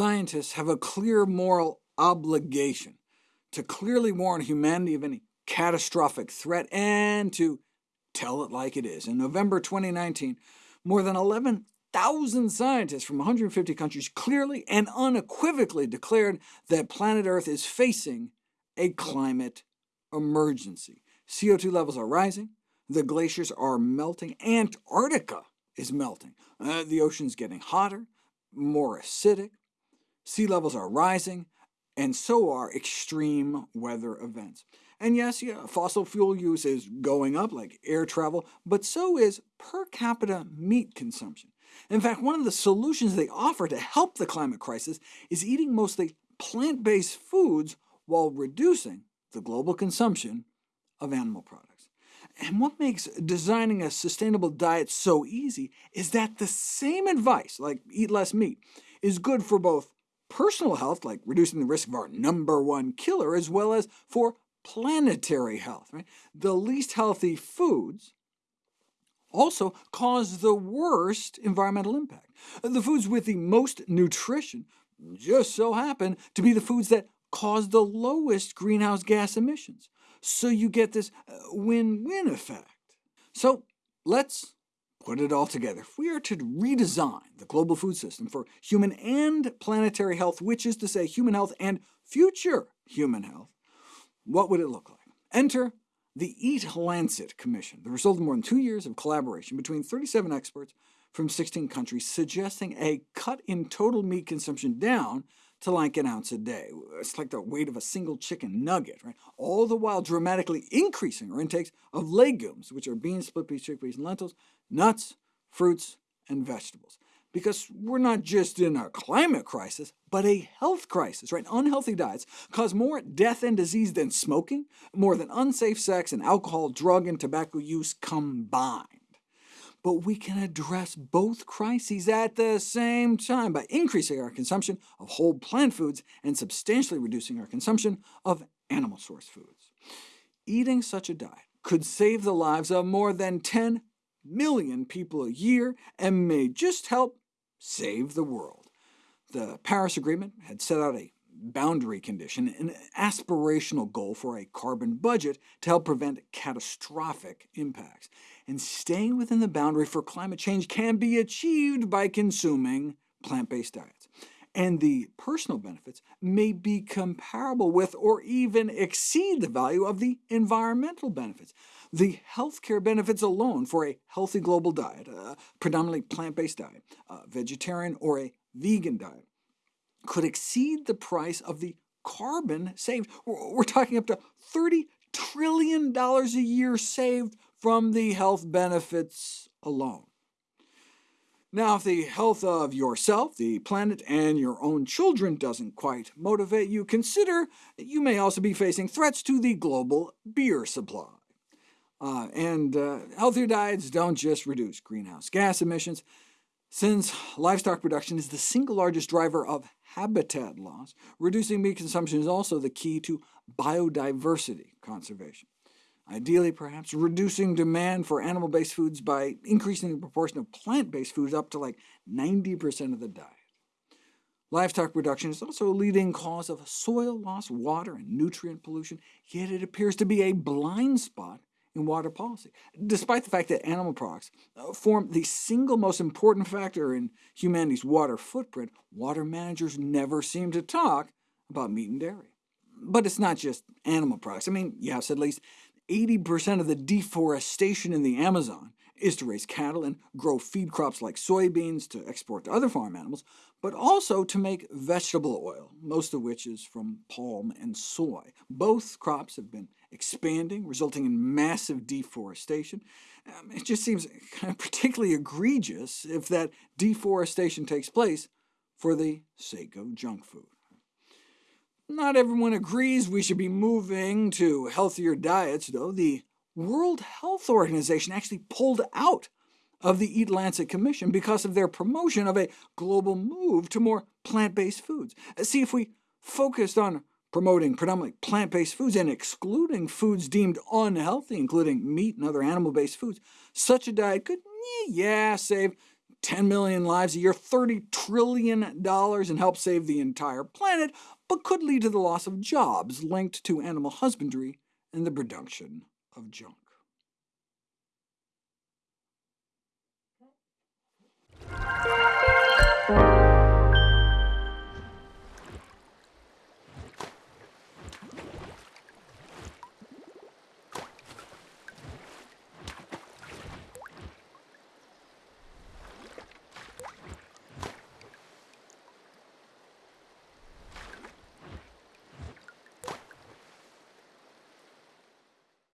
Scientists have a clear moral obligation to clearly warn humanity of any catastrophic threat and to tell it like it is. In November 2019, more than 11,000 scientists from 150 countries clearly and unequivocally declared that planet Earth is facing a climate emergency. CO2 levels are rising, the glaciers are melting, Antarctica is melting, uh, the ocean's getting hotter, more acidic, sea levels are rising, and so are extreme weather events. And yes, yeah, fossil fuel use is going up, like air travel, but so is per capita meat consumption. In fact, one of the solutions they offer to help the climate crisis is eating mostly plant-based foods while reducing the global consumption of animal products. And what makes designing a sustainable diet so easy is that the same advice, like eat less meat, is good for both personal health, like reducing the risk of our number one killer, as well as for planetary health. Right? The least healthy foods also cause the worst environmental impact. The foods with the most nutrition just so happen to be the foods that cause the lowest greenhouse gas emissions. So you get this uh, win-win effect. So let's put it all together. If we are to redesign the global food system for human and planetary health, which is to say human health and future human health, what would it look like? Enter the Eat Lancet Commission, the result of more than two years of collaboration between 37 experts from 16 countries, suggesting a cut in total meat consumption down to like an ounce a day. It's like the weight of a single chicken nugget, right? all the while dramatically increasing our intakes of legumes, which are beans, split peas, chickpeas, and lentils, nuts, fruits, and vegetables. Because we're not just in a climate crisis, but a health crisis. Right? Unhealthy diets cause more death and disease than smoking, more than unsafe sex and alcohol, drug, and tobacco use combined but we can address both crises at the same time by increasing our consumption of whole plant foods and substantially reducing our consumption of animal source foods. Eating such a diet could save the lives of more than 10 million people a year and may just help save the world. The Paris Agreement had set out a boundary condition, an aspirational goal for a carbon budget to help prevent catastrophic impacts. And staying within the boundary for climate change can be achieved by consuming plant-based diets. And the personal benefits may be comparable with or even exceed the value of the environmental benefits. The healthcare benefits alone for a healthy global diet, a predominantly plant-based diet, a vegetarian or a vegan diet, could exceed the price of the carbon saved. We're talking up to $30 trillion a year saved from the health benefits alone. Now, if the health of yourself, the planet, and your own children doesn't quite motivate you, consider you may also be facing threats to the global beer supply. Uh, and uh, healthier diets don't just reduce greenhouse gas emissions, since livestock production is the single largest driver of habitat loss, reducing meat consumption is also the key to biodiversity conservation. Ideally, perhaps, reducing demand for animal-based foods by increasing the proportion of plant-based foods up to like 90% of the diet. Livestock production is also a leading cause of soil loss, water, and nutrient pollution, yet it appears to be a blind spot in water policy, despite the fact that animal products uh, form the single most important factor in humanity's water footprint, water managers never seem to talk about meat and dairy. But it's not just animal products. I mean, yes, at least 80% of the deforestation in the Amazon is to raise cattle and grow feed crops like soybeans to export to other farm animals, but also to make vegetable oil, most of which is from palm and soy. Both crops have been expanding, resulting in massive deforestation. Um, it just seems kind of particularly egregious if that deforestation takes place for the sake of junk food. Not everyone agrees we should be moving to healthier diets, though. The World Health Organization actually pulled out of the Eat Lancet Commission because of their promotion of a global move to more plant-based foods. Uh, see, if we focused on promoting predominantly plant-based foods and excluding foods deemed unhealthy, including meat and other animal-based foods, such a diet could, yeah, save 10 million lives a year, $30 trillion, and help save the entire planet, but could lead to the loss of jobs linked to animal husbandry and the production of junk.